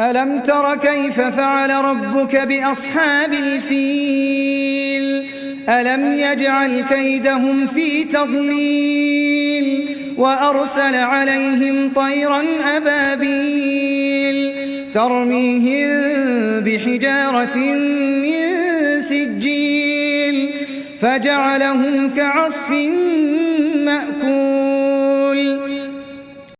ألم تر كيف فعل ربك بأصحاب الفيل؟ ألم يجعل كيدهم في تضليل وأرسل عليهم طيرا أبابيل ترميهم بحجارة من سجيل فجعلهم كعصف من